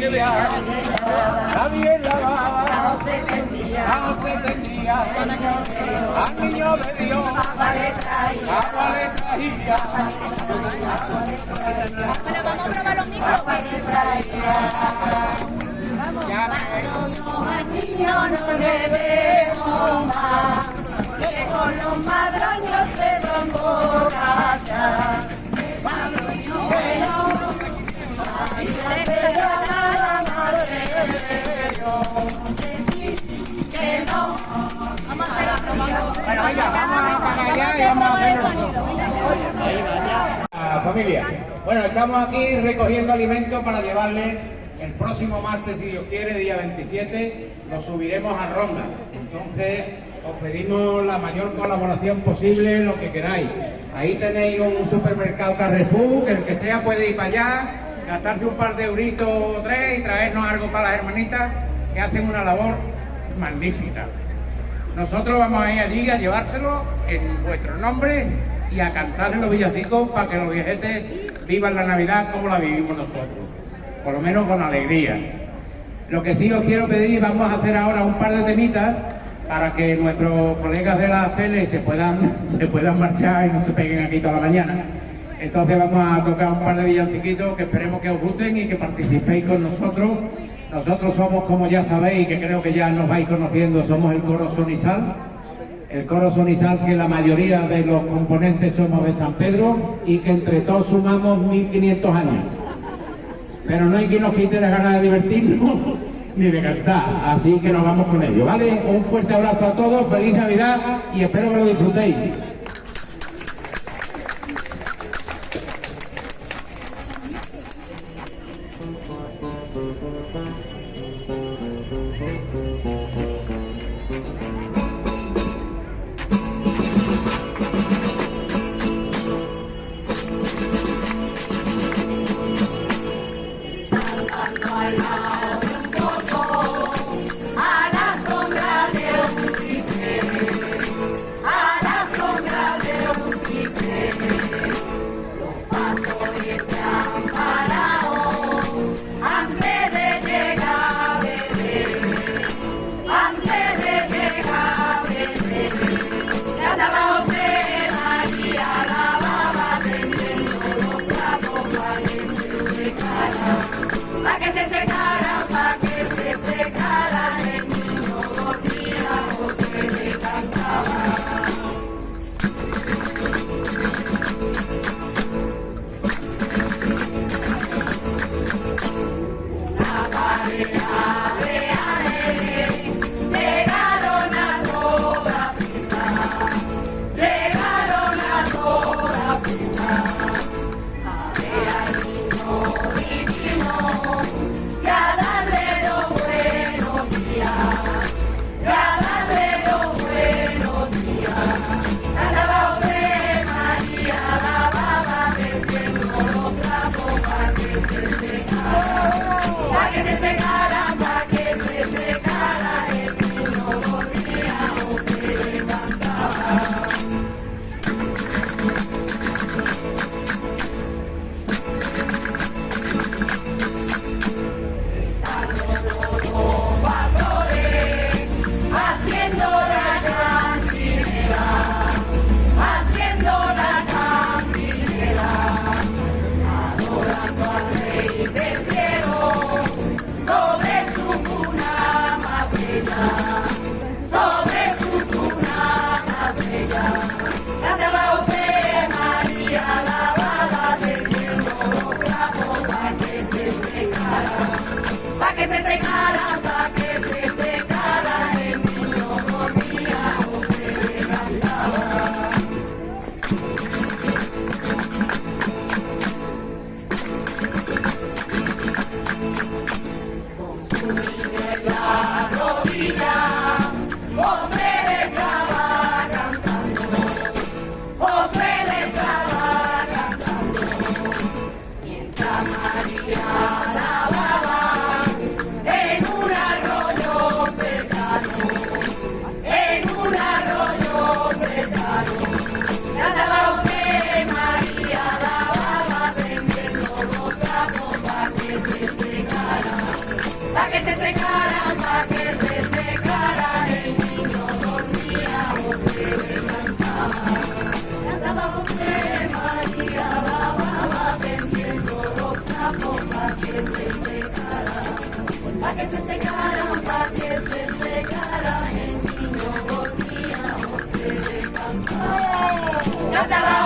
Nadie lavaba, no tendía, al niño de Dios, agua le traía, agua le traía, agua le traía. Ya Al niño no le bueno, estamos aquí recogiendo alimentos para llevarle el próximo martes, si Dios quiere, día 27, lo subiremos a Ronda. Entonces, os pedimos la mayor colaboración posible, lo que queráis. Ahí tenéis un supermercado Carrefour, que el que sea puede ir para allá, gastarse un par de euritos o tres y traernos algo para las hermanitas, que hacen una labor magnífica. Nosotros vamos a ir allí a llevárselo en vuestro nombre y a cantarle los villancicos para que los viejetes vivan la Navidad como la vivimos nosotros, por lo menos con alegría. Lo que sí os quiero pedir, vamos a hacer ahora un par de temitas para que nuestros colegas de la tele se puedan, se puedan marchar y no se peguen aquí toda la mañana. Entonces vamos a tocar un par de villanciquitos que esperemos que os gusten y que participéis con nosotros. Nosotros somos, como ya sabéis, que creo que ya nos vais conociendo, somos el coro Sonisal. El coro Sonisal que la mayoría de los componentes somos de San Pedro y que entre todos sumamos 1500 años. Pero no hay quien nos quite las ganas de divertirnos ni de cantar, así que nos vamos con ello, ¿vale? Un fuerte abrazo a todos, feliz Navidad y espero que lo disfrutéis. Oh. なたは。